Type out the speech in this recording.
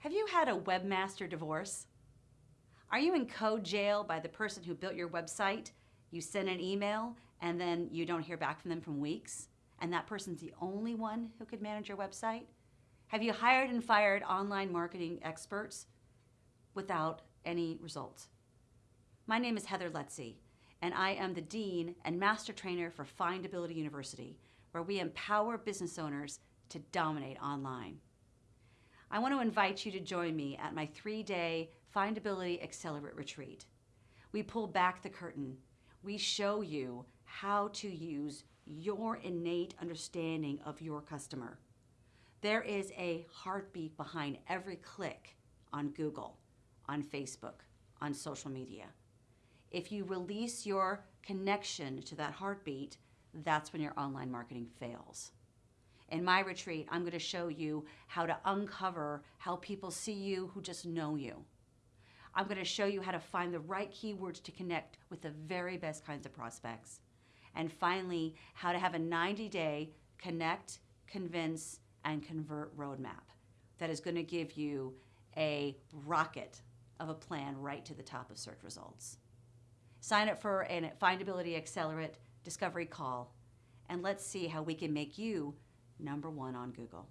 Have you had a webmaster divorce? Are you in code jail by the person who built your website? You send an email and then you don't hear back from them for weeks, and that person's the only one who could manage your website? Have you hired and fired online marketing experts without any results? My name is Heather Lutze, and I am the Dean and Master Trainer for Findability University, where we empower business owners to dominate online. I want to invite you to join me at my three-day Findability Accelerate Retreat. We pull back the curtain. We show you how to use your innate understanding of your customer. There is a heartbeat behind every click on Google, on Facebook, on social media. If you release your connection to that heartbeat, that's when your online marketing fails. In my retreat, I'm going to show you how to uncover how people see you who just know you. I'm going to show you how to find the right keywords to connect with the very best kinds of prospects. And finally, how to have a 90-day connect, convince, and convert roadmap that is going to give you a rocket of a plan right to the top of search results. Sign up for a Findability Accelerate Discovery Call, and let's see how we can make you number one on Google.